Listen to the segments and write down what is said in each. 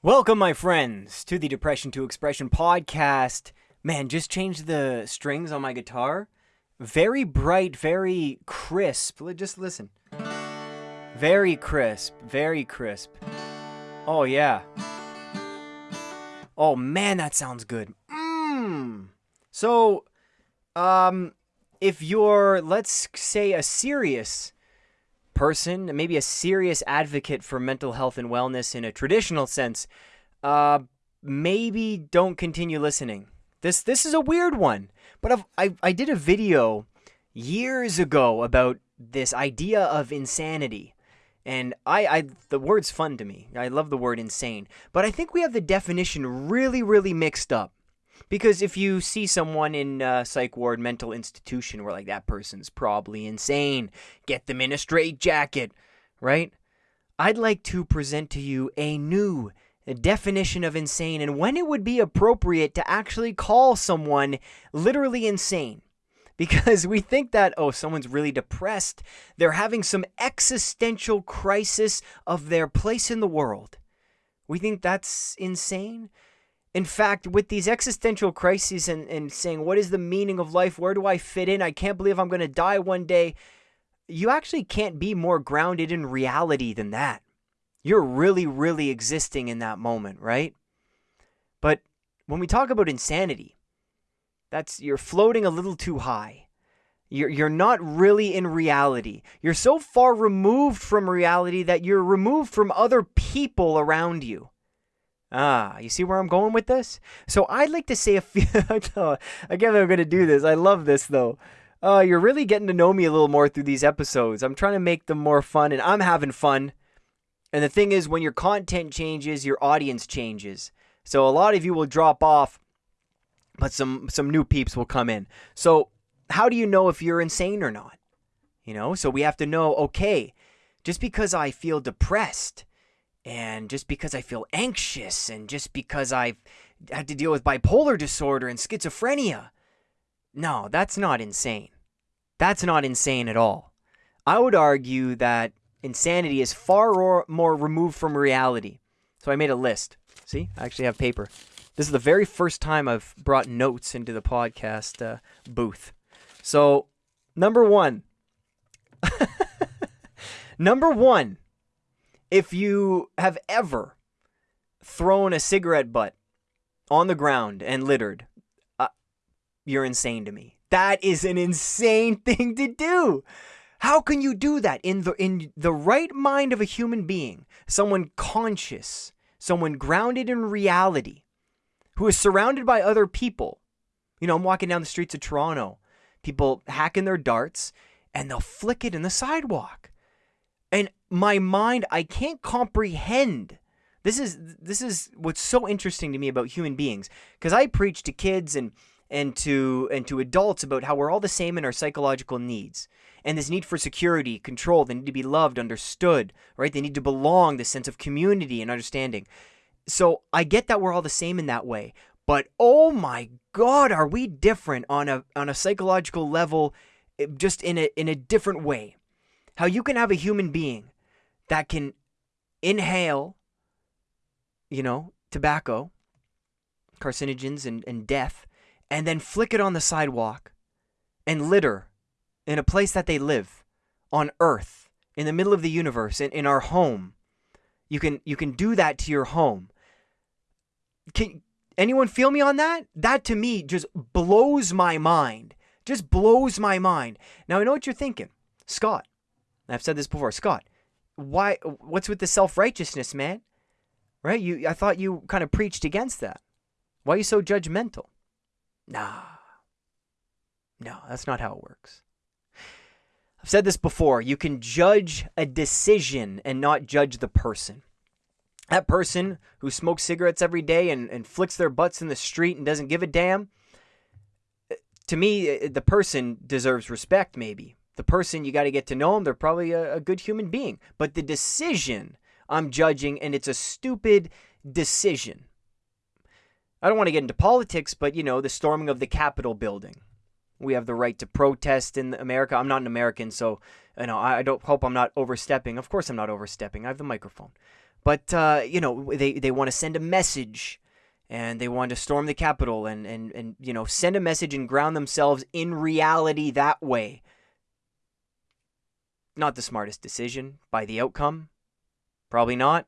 Welcome, my friends, to the Depression to Expression podcast. Man, just changed the strings on my guitar. Very bright, very crisp. Just listen. Very crisp, very crisp. Oh, yeah. Oh, man, that sounds good. Mmm. So, um, if you're, let's say, a serious person, maybe a serious advocate for mental health and wellness in a traditional sense, uh, maybe don't continue listening. This this is a weird one, but I've, I I did a video years ago about this idea of insanity. And I, I, the word's fun to me. I love the word insane. But I think we have the definition really, really mixed up. Because if you see someone in a psych ward mental institution, we're like, that person's probably insane. Get them in a straitjacket, right? I'd like to present to you a new definition of insane and when it would be appropriate to actually call someone literally insane. Because we think that, oh, someone's really depressed. They're having some existential crisis of their place in the world. We think that's insane. In fact, with these existential crises and, and saying, what is the meaning of life? Where do I fit in? I can't believe I'm going to die one day. You actually can't be more grounded in reality than that. You're really, really existing in that moment, right? But when we talk about insanity, that's you're floating a little too high. You're, you're not really in reality. You're so far removed from reality that you're removed from other people around you. Ah, you see where I'm going with this? So I'd like to say a few. Again, I'm going to do this. I love this though. Uh, you're really getting to know me a little more through these episodes. I'm trying to make them more fun, and I'm having fun. And the thing is, when your content changes, your audience changes. So a lot of you will drop off, but some some new peeps will come in. So how do you know if you're insane or not? You know, so we have to know. Okay, just because I feel depressed and just because I feel anxious and just because I've had to deal with bipolar disorder and schizophrenia. No, that's not insane. That's not insane at all. I would argue that insanity is far more removed from reality. So I made a list. See, I actually have paper. This is the very first time I've brought notes into the podcast uh, booth. So, number one. number one if you have ever thrown a cigarette butt on the ground and littered, uh, you're insane to me. That is an insane thing to do. How can you do that in the in the right mind of a human being, someone conscious, someone grounded in reality, who is surrounded by other people? You know, I'm walking down the streets of Toronto, people hacking their darts, and they'll flick it in the sidewalk and my mind i can't comprehend. This is this is what's so interesting to me about human beings. Because i preach to kids and and to and to adults about how we're all the same in our psychological needs. And this need for security control they need to be loved understood right? They need to belong this sense of community and understanding. So i get that we're all the same in that way but oh my god are we different on a on a psychological level eh, just in a in a different way how you can have a human being that can inhale, you know, tobacco, carcinogens, and, and death, and then flick it on the sidewalk and litter in a place that they live on Earth, in the middle of the universe, in, in our home. You can you can do that to your home. Can anyone feel me on that? That to me just blows my mind. Just blows my mind. Now I know what you're thinking. Scott, I've said this before, Scott. Why? What's with the self righteousness, man? Right? You, I thought you kind of preached against that. Why are you so judgmental? Nah. No, that's not how it works. I've said this before. You can judge a decision and not judge the person. That person who smokes cigarettes every day and, and flicks their butts in the street and doesn't give a damn, eh, to me, eh, the person deserves respect, maybe the person you got to get to know them they're probably a, a, good human being. But the decision i'm judging and it's a stupid decision. I don't want to get into politics but you know the storming of the capitol building. We have the right to protest in america. I'm not an american so you know i don't hope i'm not overstepping. Of course i'm not overstepping. I have the microphone. But uh, you know they they want to send a message and they want to storm the Capitol and, and, and you know send a message and ground themselves in reality that way. Not the smartest decision by the outcome, probably not.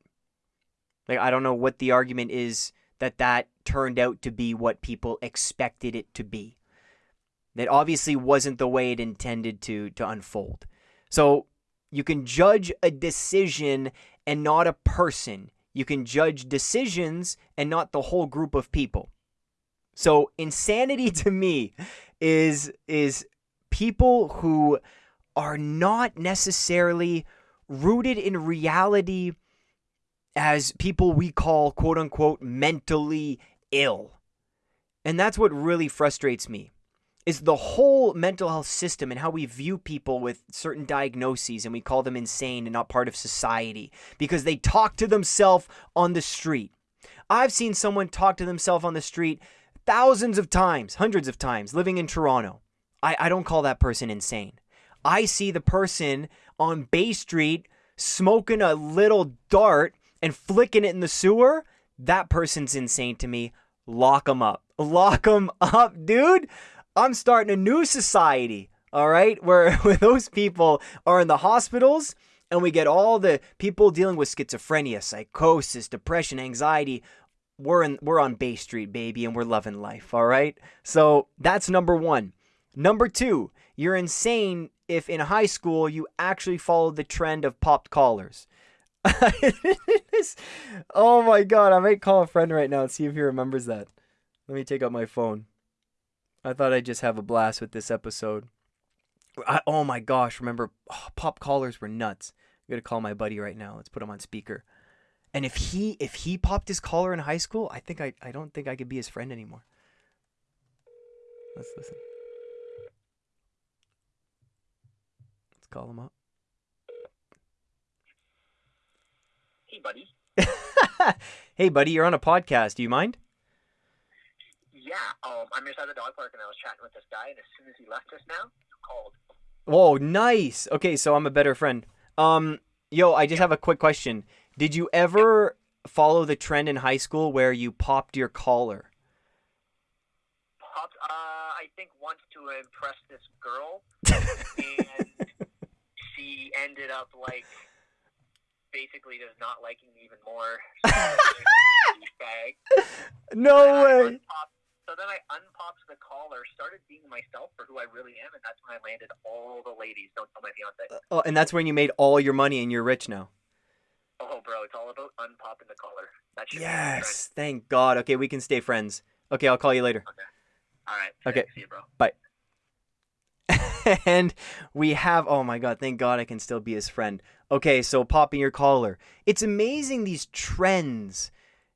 Like I don't know what the argument is that that turned out to be what people expected it to be. That obviously wasn't the way it intended to to unfold. So you can judge a decision and not a person. You can judge decisions and not the whole group of people. So insanity to me is is people who are not necessarily rooted in reality as people we call quote unquote mentally ill. And that's what really frustrates me is the whole mental health system and how we view people with certain diagnoses and we call them insane and not part of society because they talk to themselves on the street. I've seen someone talk to themselves on the street thousands of times, hundreds of times, living in Toronto. I, I don't call that person insane. I see the person on Bay Street smoking a little dart and flicking it in the sewer. That person's insane to me. Lock them up. Lock them up, dude. I'm starting a new society, all right, where, where those people are in the hospitals and we get all the people dealing with schizophrenia, psychosis, depression, anxiety. We're in we're on Bay Street, baby, and we're loving life, all right? So that's number one. Number two, you're insane if in high school you actually followed the trend of popped collars. oh my god, I might call a friend right now and see if he remembers that. Let me take out my phone. I thought I'd just have a blast with this episode. I, oh my gosh, remember oh, pop collars were nuts. I'm gonna call my buddy right now. Let's put him on speaker. And if he if he popped his collar in high school, I think I I don't think I could be his friend anymore. Let's listen. Call him up. Hey, buddy. hey, buddy, you're on a podcast. Do you mind? yeah, um, I'm inside the dog park and I was chatting with this guy, and as soon as he left us now, you called. Whoa, nice. Okay, so I'm a better friend. Um, yo, I just have a quick question. Did you ever follow the trend in high school where you popped your collar? Popped, uh, I think once to impress this girl, and ended up like basically just not liking me even more. No way. So then I unpopped the collar, started being myself for who I really am, and that's when I landed all the ladies. Don't tell my fiance. Uh, oh, and that's when you made all your money and you're rich now. Oh, bro, it's all about unpopping the collar. Yes, thank God. Okay, we can stay friends. Okay, I'll call you later. Okay. All right. Okay. See you, bro. Bye. and we have oh my god thank god i can still be his friend okay so popping your collar it's amazing these trends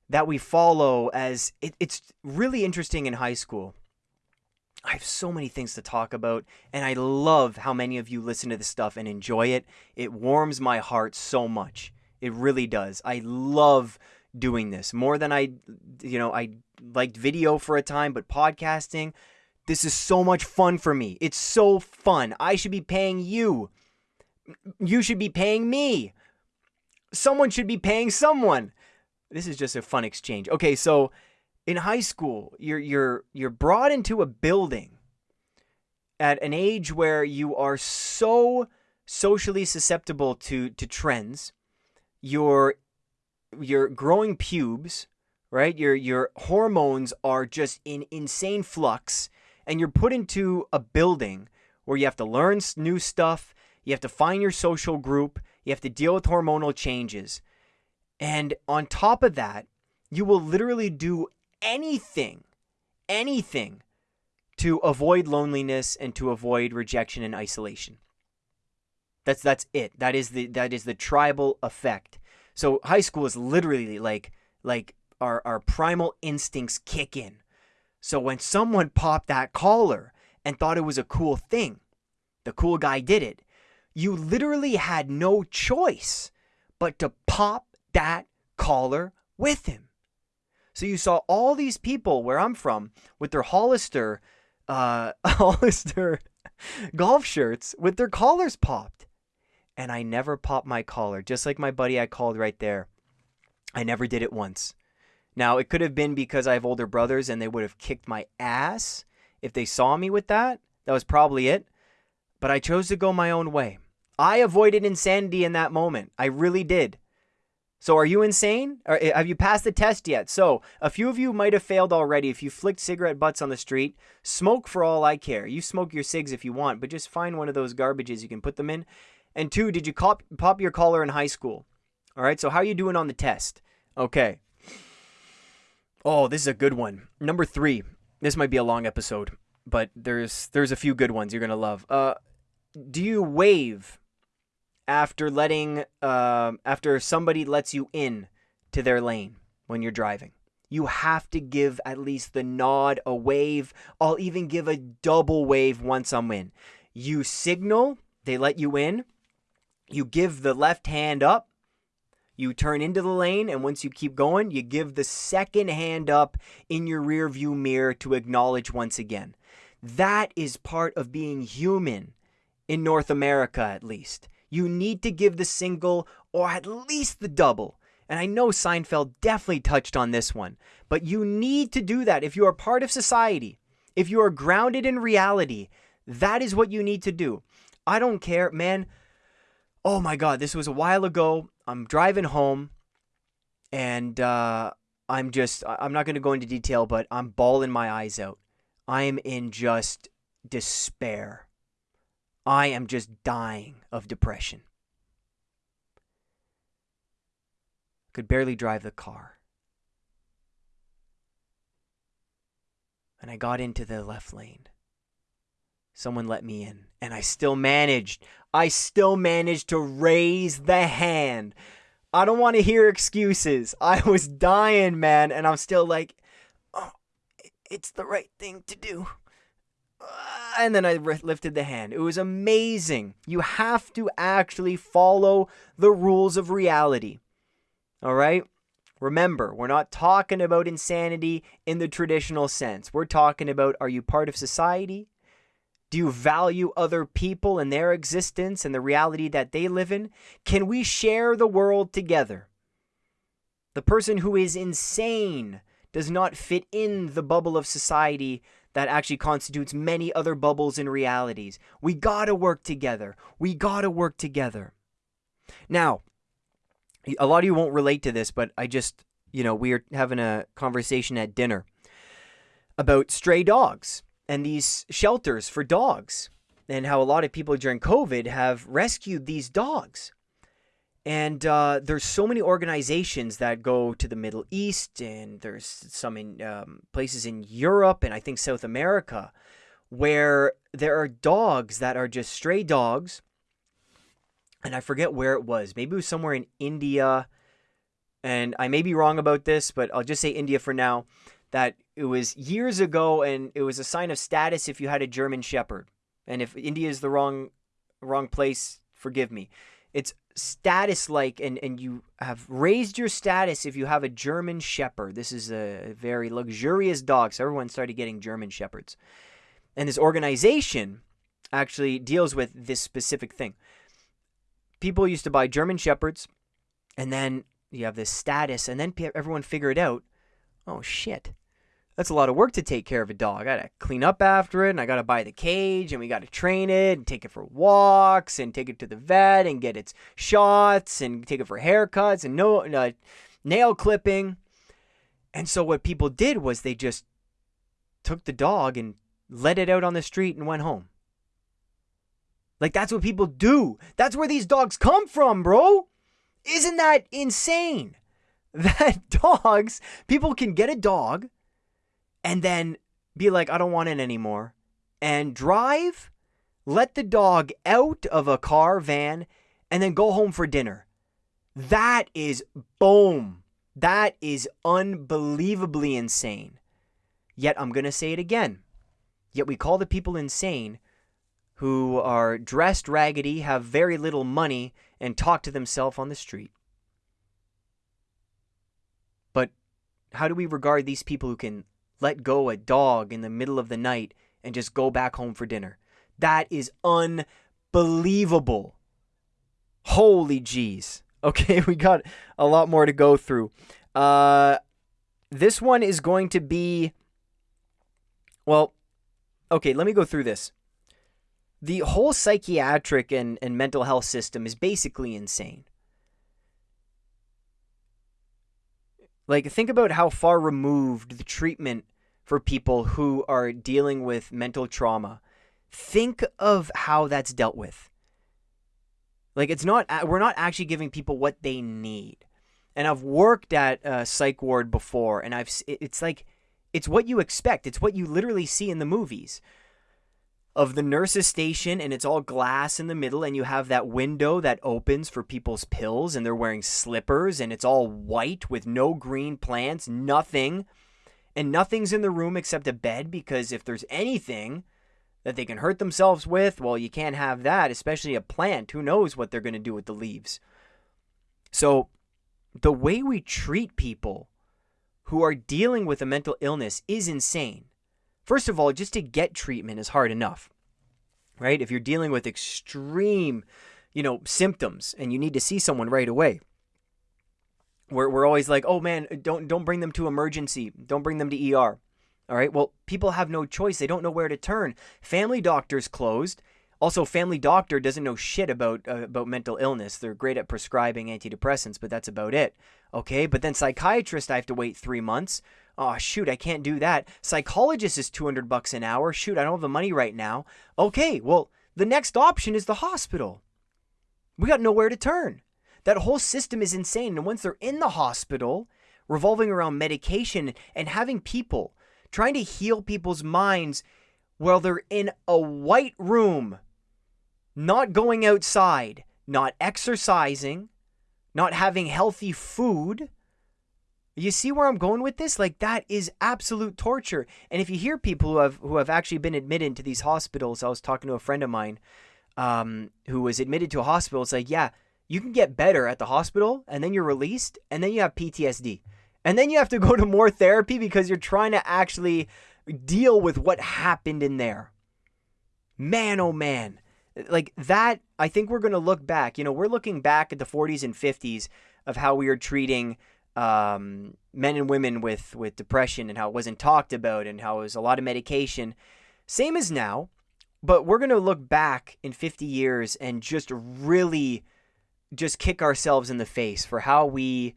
that we follow as it, it's really interesting in high school. I have so many things to talk about, and I love how many of you listen to this stuff and enjoy it. It warms my heart so much. It really does. I love doing this more than I, you know, I liked video for a time, but podcasting, this is so much fun for me. It's so fun. I should be paying you. You should be paying me. Someone should be paying someone this is just a fun exchange. Okay, so in high school, you're you're you're brought into a building at an age where you are so socially susceptible to to trends. Your your growing pubes, right? Your your hormones are just in insane flux and you're put into a building where you have to learn new stuff, you have to find your social group, you have to deal with hormonal changes. And on top of that, you will literally do anything, anything to avoid loneliness and to avoid rejection and isolation. That's that's it. That is the that is the tribal effect. So high school is literally like like our our primal instincts kick in. So when someone popped that collar and thought it was a cool thing, the cool guy did it. You literally had no choice but to pop that collar with him. So you saw all these people where I'm from with their Hollister, uh, Hollister golf shirts with their collars popped. And I never popped my collar, just like my buddy I called right there. I never did it once. Now, it could have been because I have older brothers and they would have kicked my ass if they saw me with that. That was probably it. But I chose to go my own way. I avoided insanity in that moment. I really did. So, are you insane? Or eh, have you passed the test yet? So, a few of you might have failed already if you flicked cigarette butts on the street. Smoke for all I care. You smoke your cigs if you want, but just find one of those garbages you can put them in. And two, did you cop- pop your collar in high school? All right, so how are you doing on the test? Okay. Oh, this is a good one. Number three. This might be a long episode, but there's there's a few good ones you're gonna love. Uh, do you wave after letting uh, after somebody lets you in to their lane when you're driving? You have to give at least the nod, a wave. I'll even give a double wave once I'm in. You signal, they let you in. You give the left hand up you turn into the lane, and once you keep going, you give the second hand up in your rear view mirror to acknowledge once again. That is part of being human in North America, at least. You need to give the single or at least the double. And I know Seinfeld definitely touched on this one, but you need to do that if you are part of society. If you are grounded in reality, that is what you need to do. I don't care, man. Oh my God, this was a while ago. I'm driving home, and uh, I'm just I'm not going to go into detail, but I'm bawling my eyes out. I am in just despair. I am just dying of depression. Could barely drive the car. And I got into the left lane. Someone let me in, and I still managed. I still managed to raise the hand. I don't want to hear excuses. I was dying, man, and I'm still like, oh, it's the right thing to do. Uh, and then I lifted the hand. It was amazing. You have to actually follow the rules of reality. All right? Remember, we're not talking about insanity in the traditional sense. We're talking about are you part of society? Do you value other people and their existence and the reality that they live in? Can we share the world together? The person who is insane does not fit in the bubble of society that actually constitutes many other bubbles and realities. We gotta work together. We gotta work together. Now, a lot of you won't relate to this, but I just, you know, we are having a conversation at dinner about stray dogs and these shelters for dogs, and how a lot of people during COVID have rescued these dogs. And uh, there's so many organizations that go to the Middle East, and there's some in um, places in Europe and I think South America where there are dogs that are just stray dogs. And I forget where it was. Maybe it was somewhere in India. And I may be wrong about this, but I'll just say India for now that it was years ago and it was a sign of status if you had a German shepherd. And if India is the wrong wrong place, forgive me. It's status like and, and you have raised your status if you have a German shepherd. This is a very luxurious dog, so everyone started getting German shepherds. And this organization actually deals with this specific thing. People used to buy German shepherds and then you have this status and then everyone figured out, oh shit that's a lot of work to take care of a dog. I gotta clean up after it, and I gotta buy the cage, and we gotta train it, and take it for walks, and take it to the vet, and get its shots, and take it for haircuts, and no uh, nail clipping. And so what people did was they just took the dog and let it out on the street and went home. Like that's what people do. That's where these dogs come from, bro. Isn't that insane? That dogs, people can get a dog and then be like, I don't want it anymore, and drive, let the dog out of a car, van, and then go home for dinner. That is boom. That is unbelievably insane. Yet I'm going to say it again. Yet we call the people insane who are dressed raggedy, have very little money, and talk to themselves on the street. But how do we regard these people who can let go a dog in the middle of the night and just go back home for dinner. That is unbelievable. Holy jeez. Okay, we got a lot more to go through. Uh, this one is going to be. Well, okay, let me go through this. The whole psychiatric and, and mental health system is basically insane. Like, think about how far removed the treatment for people who are dealing with mental trauma. Think of how that's dealt with. Like, it's not, we're not actually giving people what they need. And I've worked at a psych ward before, and I've, it's like, it's what you expect. It's what you literally see in the movies of the nurse's station and it's all glass in the middle and you have that window that opens for people's pills and they're wearing slippers and it's all white with no green plants, nothing. And nothing's in the room except a bed because if there's anything that they can hurt themselves with, well, you can't have that, especially a plant. Who knows what they're going to do with the leaves? So, the way we treat people who are dealing with a mental illness is insane. First of all, just to get treatment is hard enough, right? If you're dealing with extreme, you know, symptoms and you need to see someone right away, we're, we're always like, oh man, don't don't bring them to emergency, don't bring them to ER. All right. Well, people have no choice. They don't know where to turn. Family doctors closed. Also, family doctor doesn't know shit about uh, about mental illness. They're great at prescribing antidepressants, but that's about it. Okay, but then psychiatrist, I have to wait three months. Oh, shoot, I can't do that. Psychologist is 200 bucks an hour. Shoot, I don't have the money right now. Okay, well, the next option is the hospital. We got nowhere to turn. That whole system is insane. And once they're in the hospital, revolving around medication and having people trying to heal people's minds while they're in a white room, not going outside, not exercising, not having healthy food, you see where I'm going with this? Like that is absolute torture. And if you hear people who have who have actually been admitted to these hospitals, I was talking to a friend of mine um, who was admitted to a hospital. It's like, yeah, you can get better at the hospital, and then you're released, and then you have PTSD, and then you have to go to more therapy because you're trying to actually deal with what happened in there. Man, oh man, like that. I think we're gonna look back. You know, we're looking back at the 40s and 50s of how we are treating um, men and women with with depression and how it wasn't talked about and how it was a lot of medication. Same as now, but we're gonna look back in 50 years and just really just kick ourselves in the face for how we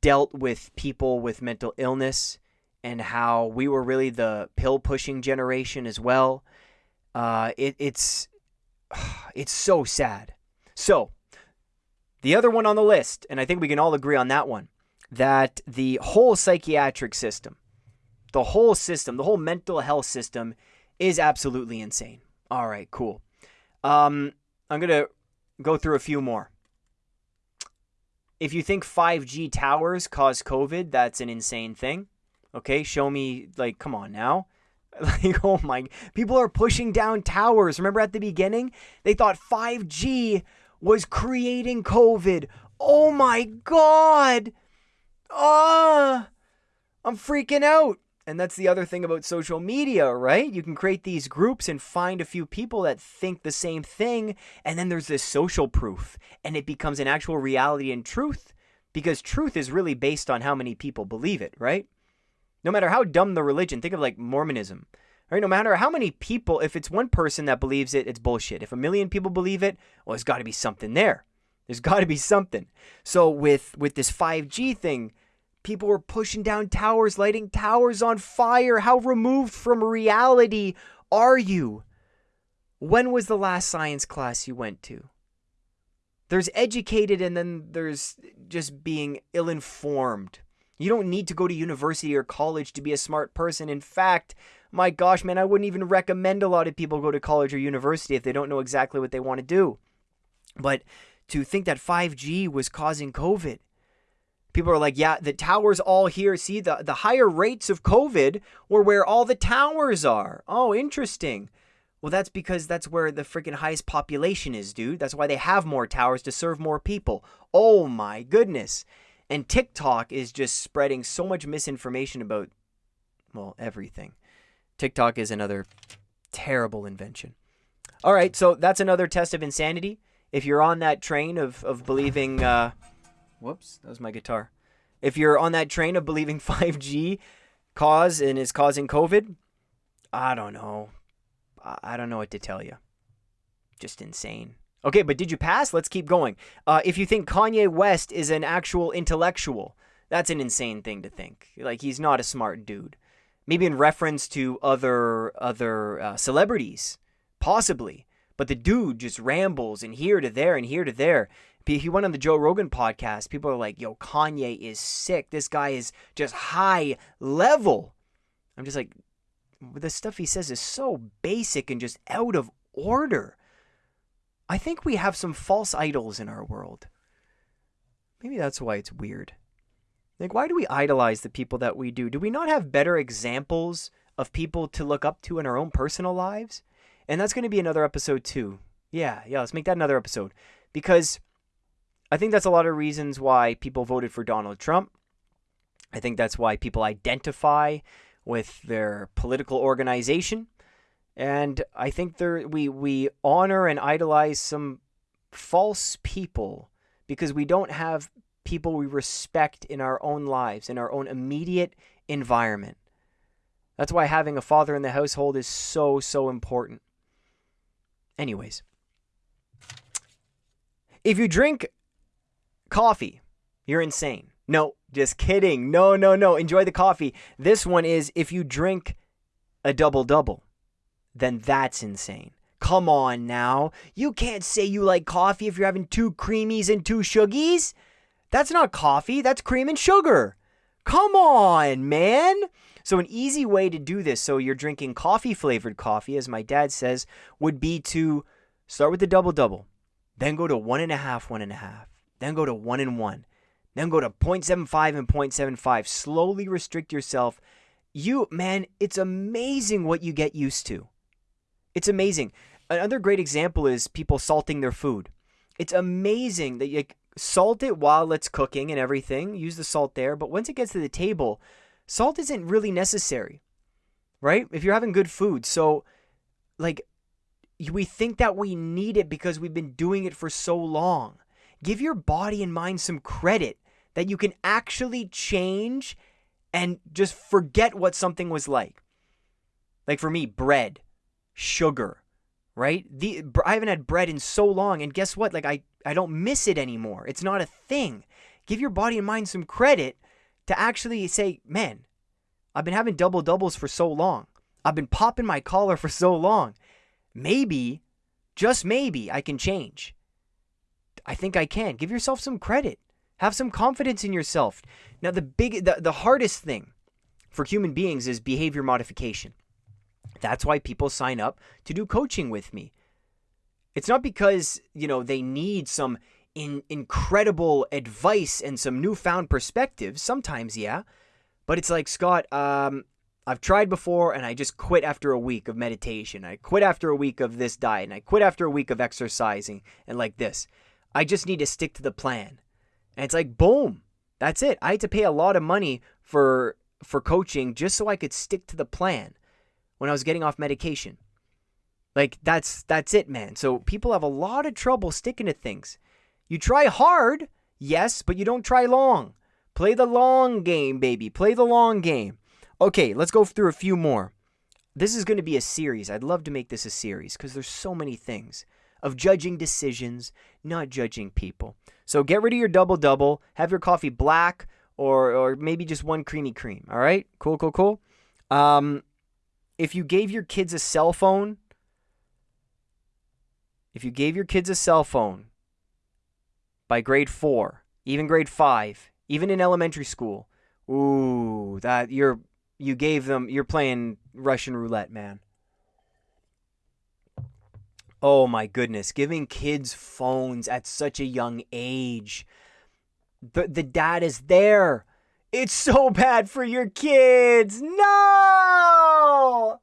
dealt with people with mental illness and how we were really the pill pushing generation as well. Uh, it, it's it's so sad. So the other one on the list, and I think we can all agree on that one, that the whole psychiatric system, the whole system, the whole mental health system is absolutely insane. All right, cool. Um, I'm going to go through a few more. If you think 5G towers cause COVID, that's an insane thing. Okay, show me, like, come on now. Like, oh my, people are pushing down towers. Remember at the beginning? They thought 5G was creating COVID. Oh my God. Ah, I'm freaking out. And that's the other thing about social media, right? You can create these groups and find a few people that think the same thing. And then there's this social proof, and it becomes an actual reality and truth because truth is really based on how many people believe it, right? No matter how dumb the religion, think of like Mormonism, right? No matter how many people, if it's one person that believes it, it's bullshit. If a million people believe it, well, there's got to be something there. There's got to be something. So with with this 5G thing, People were pushing down towers, lighting towers on fire. How removed from reality are you? When was the last science class you went to? There's educated and then there's just being ill informed. You don't need to go to university or college to be a smart person. In fact, my gosh, man, I wouldn't even recommend a lot of people go to college or university if they don't know exactly what they want to do. But to think that 5G was causing COVID, People are like, yeah, the towers all here. See, the, the higher rates of COVID were where all the towers are. Oh, interesting. Well, that's because that's where the freaking highest population is, dude. That's why they have more towers to serve more people. Oh my goodness. And TikTok is just spreading so much misinformation about, well, everything. TikTok is another terrible invention. All right, so that's another test of insanity. if you're on that train of of believing, uh, whoops, that was my guitar. If you're on that train of believing 5G cause and is causing COVID, I don't know. I don't know what to tell you. Just insane. Okay, but did you pass? Let's keep going. Uh, if you think Kanye West is an actual intellectual, that's an insane thing to think. Like he's not a smart dude. Maybe in reference to other other uh, celebrities, possibly. But the dude just rambles and here to there and here to there. He went on the Joe Rogan podcast. People are like, "Yo, Kanye is sick. This guy is just high level." I'm just like, the stuff he says is so basic and just out of order. I think we have some false idols in our world. Maybe that's why it's weird. Like, why do we idolize the people that we do? Do we not have better examples of people to look up to in our own personal lives? And that's going to be another episode, too. Yeah, yeah, let's make that another episode. Because I think that's a lot of reasons why people voted for Donald Trump. I think that's why people identify with their political organization. And I think there we we honor and idolize some false people because we don't have people we respect in our own lives, in our own immediate environment. That's why having a father in the household is so so important. Anyways, if you drink coffee, you're insane. No, just kidding. No, no, no. Enjoy the coffee. This one is if you drink a double double then that's insane. Come on now. You can't say you like coffee if you're having two creamies and two sugies. That's not coffee, that's cream and sugar. Come on, man. So, an easy way to do this, so you're drinking coffee flavored coffee, as my dad says, would be to start with the double double, then go to one and a half, one and a half, then go to one and one, then go to 0.75 and 0.75. Slowly restrict yourself. You, man, it's amazing what you get used to. It's amazing. Another great example is people salting their food. It's amazing that you salt it while it's cooking and everything. Use the salt there, but once it gets to the table, salt isn't really necessary. Right? If you're having good food. So like we think that we need it because we've been doing it for so long. Give your body and mind some credit that you can actually change and just forget what something was like. Like for me, bread sugar, right? The I haven't had bread in so long, and guess what? Like I I don't miss it anymore. It's not a thing. Give your body and mind some credit to actually say, man, I've been having double doubles for so long. I've been popping my collar for so long. Maybe, just maybe, I can change. I think I can. Give yourself some credit. Have some confidence in yourself. Now, the big, the, the hardest thing for human beings is behavior modification. That's why people sign up to do coaching with me. It's not because, you know, they need some in, incredible advice and some newfound perspectives. Sometimes, yeah. But it's like, Scott, um, I've tried before and I just quit after a week of meditation. I quit after a week of this diet and I quit after a week of exercising and like this. I just need to stick to the plan. And it's like, boom, that's it. I had to pay a lot of money for for coaching just so I could stick to the plan when I was getting off medication. Like that's that's it, man. So people have a lot of trouble sticking to things. You try hard, yes, but you don't try long. Play the long game, baby. Play the long game. Okay, let's go through a few more. This is going to be a series. I'd love to make this a series because there's so many things of judging decisions, not judging people. So get rid of your double double. Have your coffee black or or maybe just one creamy cream. All right, cool, cool, cool. Um, if you gave your kids a cell phone, if you gave your kids a cell phone by grade four, even grade five, even in elementary school, ooh, that you're you gave them you're playing Russian roulette, man. Oh my goodness, giving kids phones at such a young age. The the dad is there. It's so bad for your kids. No!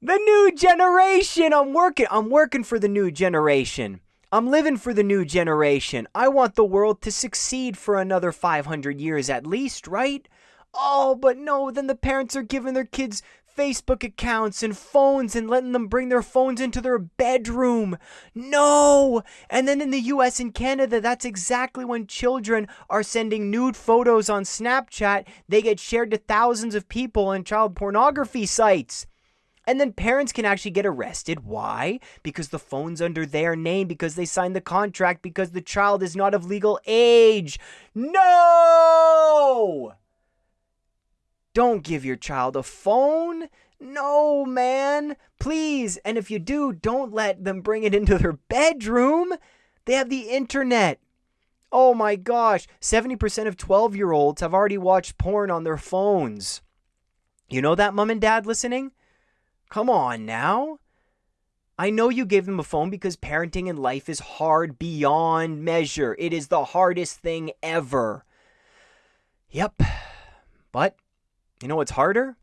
The new generation. I'm working. I'm working for the new generation. I'm living for the new generation. I want the world to succeed for another 500 years at least, right? Oh, but no, then the parents are giving their kids Facebook accounts and phones and letting them bring their phones into their bedroom. No! And then in the US and Canada, that's exactly when children are sending nude photos on Snapchat. They get shared to thousands of people on child pornography sites. And then parents can actually get arrested. Why? Because the phone's under their name, because they signed the contract, because the child is not of legal age. No! Don't give your child a phone. No, man. Please. And if you do, don't let them bring it into their bedroom. They have the internet. Oh my gosh. 70% of 12 year olds have already watched porn on their phones. You know that, mom and dad listening? Come on now. I know you gave them a phone because parenting in life is hard beyond measure. It is the hardest thing ever. Yep. But you know what's harder?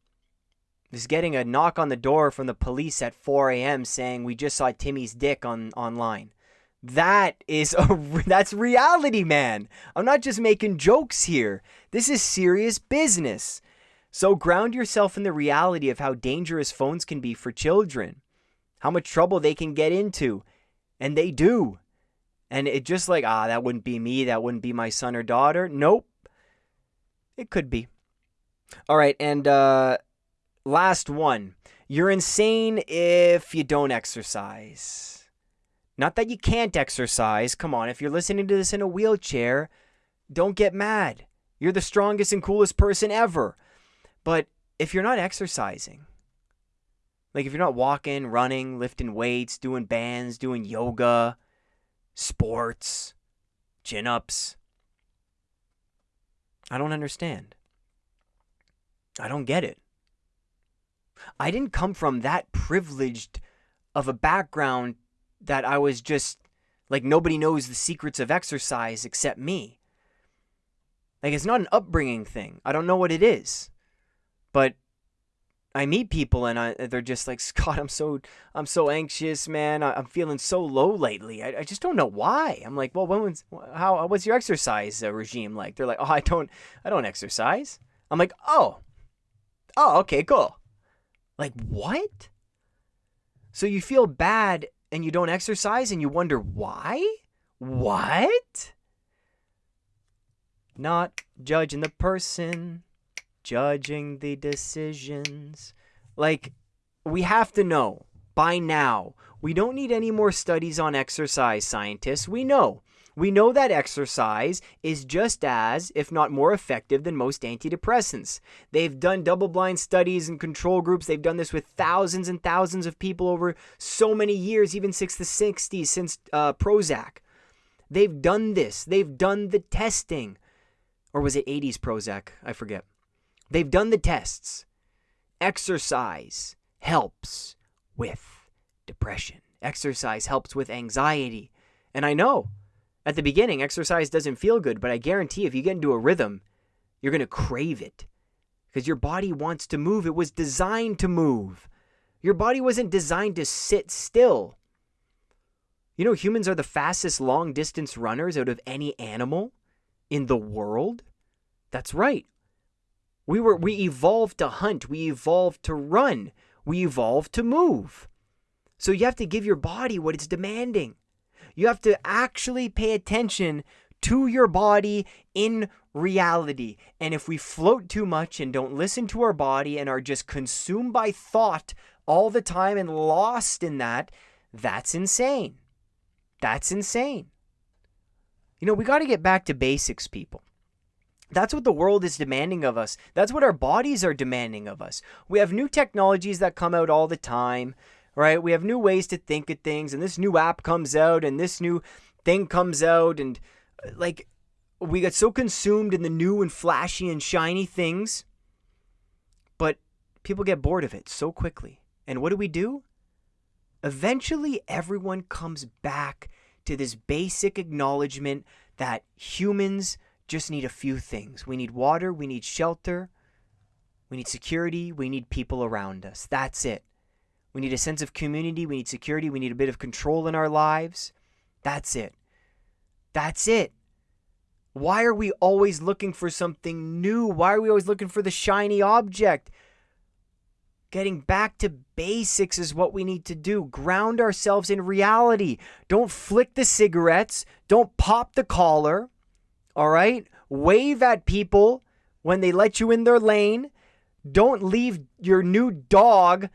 Is getting a knock on the door from the police at 4 a.m. saying we just saw Timmy's dick on online. That is a that's reality, man. I'm not just making jokes here. This is serious business. So ground yourself in the reality of how dangerous phones can be for children, how much trouble they can get into, and they do. And it just like, ah, that wouldn't be me, that wouldn't be my son or daughter. Nope. It could be. All right, and uh last one. You're insane if you don't exercise. Not that you can't exercise. Come on, if you're listening to this in a wheelchair, don't get mad. You're the strongest and coolest person ever. But if you're not exercising, like if you're not walking, running, lifting weights, doing bands, doing yoga, sports, chin ups, I don't understand. I don't get it. I didn't come from that privileged of a background that I was just like nobody knows the secrets of exercise except me. Like it's not an upbringing thing. I don't know what it is. But I meet people and I, they're just like, Scott, I'm so I'm so anxious, man. I, am feeling so low lately. I, I just don't know why. I'm like, well, when was how what's your exercise regime like? They're like, oh, I don't I don't exercise. I'm like, oh, oh, okay, cool. Like what? So you feel bad and you don't exercise and you wonder why? What? Not judging the person judging the decisions. Like, we have to know by now. We don't need any more studies on exercise, scientists. We know. We know that exercise is just as, if not more effective than most antidepressants. They've done double blind studies and control groups. They've done this with thousands and thousands of people over so many years, even since the 60s, since uh, Prozac. They've done this. They've done the testing. Or was it 80s Prozac? I forget. They've done the tests. Exercise helps with depression. Exercise helps with anxiety. And I know at the beginning, exercise doesn't feel good, but I guarantee if you get into a rhythm, you're going to crave it because your body wants to move. It was designed to move. Your body wasn't designed to sit still. You know, humans are the fastest long distance runners out of any animal in the world. That's right. We were we evolved to hunt, we evolved to run, we evolved to move. So you have to give your body what it's demanding. You have to actually pay attention to your body in reality. And if we float too much and don't listen to our body and are just consumed by thought all the time and lost in that, that's insane. That's insane. You know, we got to get back to basics, people. That's what the world is demanding of us. That's what our bodies are demanding of us. We have new technologies that come out all the time, right? We have new ways to think of things, and this new app comes out, and this new thing comes out, and uh, like we get so consumed in the new and flashy and shiny things, but people get bored of it so quickly. And what do we do? Eventually, everyone comes back to this basic acknowledgement that humans just need a few things. We need water, we need shelter, we need security, we need people around us. That's it. We need a sense of community, we need security, we need a bit of control in our lives. That's it. That's it. Why are we always looking for something new? Why are we always looking for the shiny object? Getting back to basics is what we need to do. Ground ourselves in reality. Don't flick the cigarettes. Don't pop the collar. All right? Wave at people when they let you in their lane. Don't leave your new dog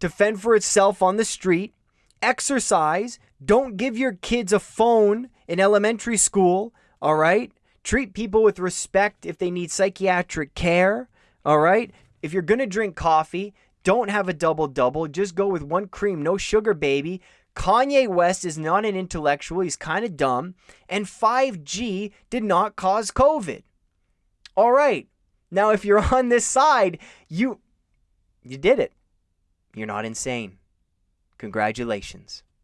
to fend for itself on the street. Exercise. Don't give your kids a phone in elementary school. All right? Treat people with respect if they need psychiatric care. All right? If you're going to drink coffee, don't have a double double. Just go with one cream, no sugar, baby. Kanye West is not an intellectual. He's kind of dumb. And 5G did not cause COVID. All right. Now, if you're on this side, you you did it. You're not insane. Congratulations.